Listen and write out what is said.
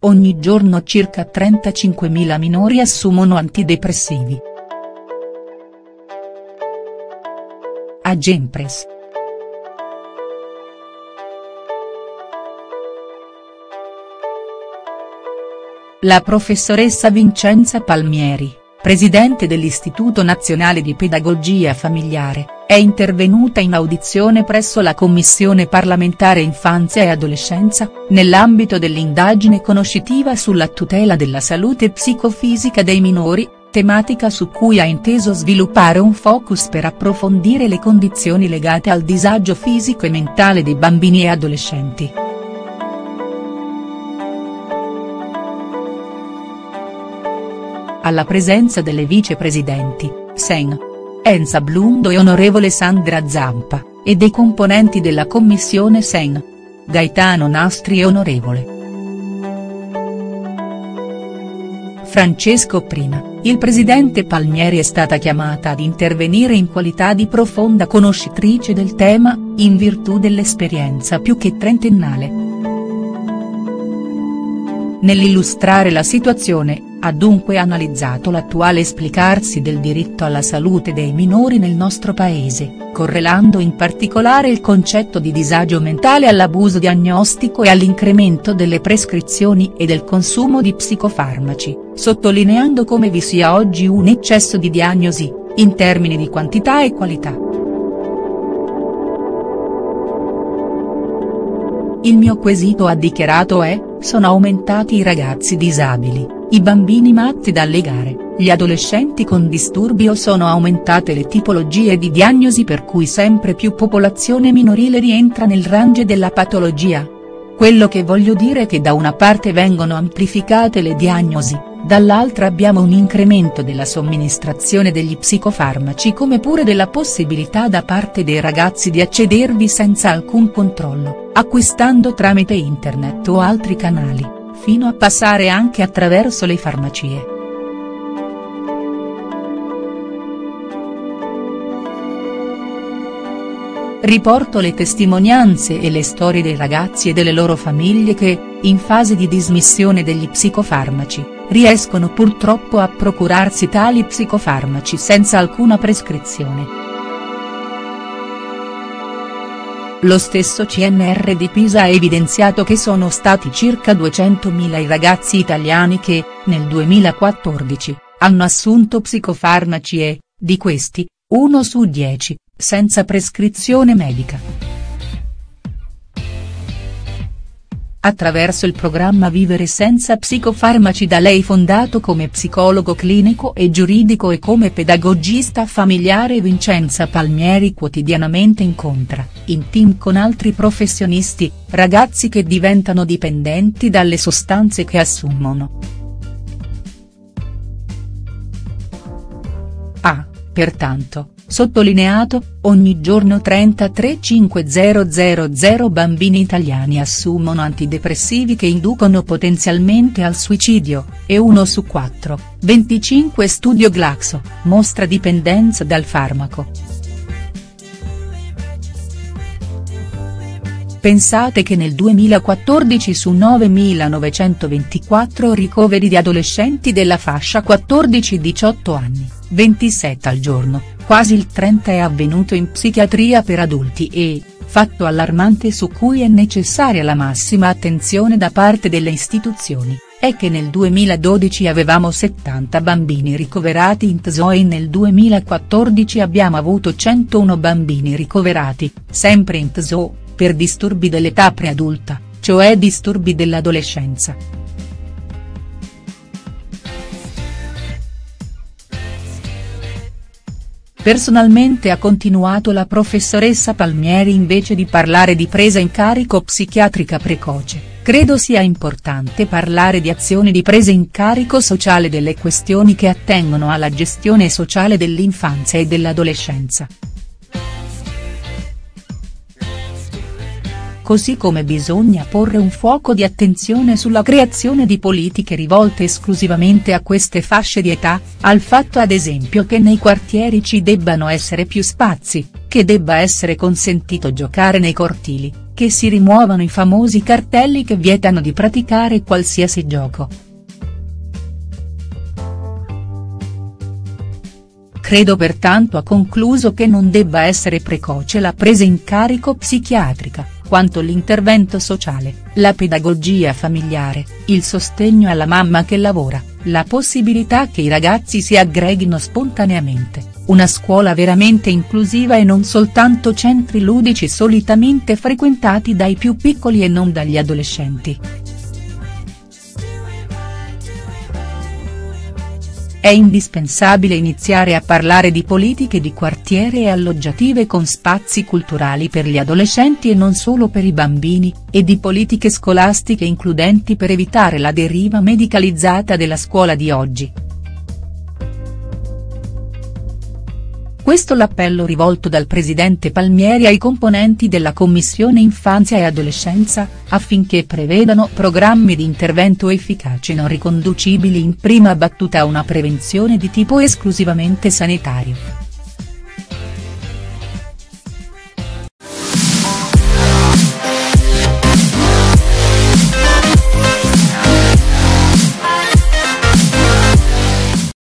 ogni giorno circa 35.000 minori assumono antidepressivi. Agempres. La professoressa Vincenza Palmieri, presidente dell'Istituto Nazionale di Pedagogia Familiare, è intervenuta in audizione presso la Commissione parlamentare Infanzia e Adolescenza, nell'ambito dell'indagine conoscitiva sulla tutela della salute psicofisica dei minori, tematica su cui ha inteso sviluppare un focus per approfondire le condizioni legate al disagio fisico e mentale dei bambini e adolescenti. Alla presenza delle vicepresidenti, Sen. Enza Blundo e onorevole Sandra Zampa, e dei componenti della commissione Sen. Gaetano Nastri e onorevole. Francesco Prina, il presidente Palmieri è stata chiamata ad intervenire in qualità di profonda conoscitrice del tema, in virtù dell'esperienza più che trentennale. Nell'illustrare la situazione, ha dunque analizzato l'attuale esplicarsi del diritto alla salute dei minori nel nostro paese, correlando in particolare il concetto di disagio mentale all'abuso diagnostico e all'incremento delle prescrizioni e del consumo di psicofarmaci, sottolineando come vi sia oggi un eccesso di diagnosi, in termini di quantità e qualità. Il mio quesito ha dichiarato è, sono aumentati i ragazzi disabili i bambini matti dalle gare, gli adolescenti con disturbi o sono aumentate le tipologie di diagnosi per cui sempre più popolazione minorile rientra nel range della patologia? Quello che voglio dire è che da una parte vengono amplificate le diagnosi, dall'altra abbiamo un incremento della somministrazione degli psicofarmaci come pure della possibilità da parte dei ragazzi di accedervi senza alcun controllo, acquistando tramite internet o altri canali fino a passare anche attraverso le farmacie. Riporto le testimonianze e le storie dei ragazzi e delle loro famiglie che, in fase di dismissione degli psicofarmaci, riescono purtroppo a procurarsi tali psicofarmaci senza alcuna prescrizione. Lo stesso CNR di Pisa ha evidenziato che sono stati circa 200.000 i ragazzi italiani che, nel 2014, hanno assunto psicofarmaci e, di questi, uno su dieci, senza prescrizione medica. Attraverso il programma Vivere senza psicofarmaci da lei fondato come psicologo clinico e giuridico e come pedagogista familiare Vincenza Palmieri quotidianamente incontra, in team con altri professionisti, ragazzi che diventano dipendenti dalle sostanze che assumono. Ha, pertanto, sottolineato, ogni giorno 33.500 bambini italiani assumono antidepressivi che inducono potenzialmente al suicidio, e uno su quattro, 25 studio Glaxo, mostra dipendenza dal farmaco. Pensate che nel 2014 su 9.924 ricoveri di adolescenti della fascia 14-18 anni, 27 al giorno, quasi il 30 è avvenuto in psichiatria per adulti e, fatto allarmante su cui è necessaria la massima attenzione da parte delle istituzioni, è che nel 2012 avevamo 70 bambini ricoverati in TSO e nel 2014 abbiamo avuto 101 bambini ricoverati, sempre in TSO, per disturbi dell'età preadulta, cioè disturbi dell'adolescenza. Personalmente ha continuato la professoressa Palmieri invece di parlare di presa in carico psichiatrica precoce, credo sia importante parlare di azioni di presa in carico sociale delle questioni che attengono alla gestione sociale dell'infanzia e dell'adolescenza. Così come bisogna porre un fuoco di attenzione sulla creazione di politiche rivolte esclusivamente a queste fasce di età, al fatto ad esempio che nei quartieri ci debbano essere più spazi, che debba essere consentito giocare nei cortili, che si rimuovano i famosi cartelli che vietano di praticare qualsiasi gioco. Credo pertanto ha concluso che non debba essere precoce la presa in carico psichiatrica, quanto l'intervento sociale, la pedagogia familiare, il sostegno alla mamma che lavora, la possibilità che i ragazzi si aggreghino spontaneamente, una scuola veramente inclusiva e non soltanto centri ludici solitamente frequentati dai più piccoli e non dagli adolescenti. È indispensabile iniziare a parlare di politiche di quartiere e alloggiative con spazi culturali per gli adolescenti e non solo per i bambini, e di politiche scolastiche includenti per evitare la deriva medicalizzata della scuola di oggi. Questo l'appello rivolto dal presidente Palmieri ai componenti della Commissione Infanzia e Adolescenza, affinché prevedano programmi di intervento efficaci non riconducibili in prima battuta a una prevenzione di tipo esclusivamente sanitario.